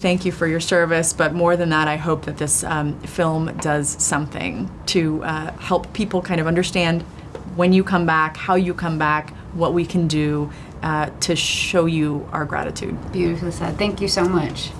Thank you for your service, but more than that, I hope that this um, film does something to uh, help people kind of understand when you come back, how you come back, what we can do uh, to show you our gratitude. Beautifully said. Thank you so much.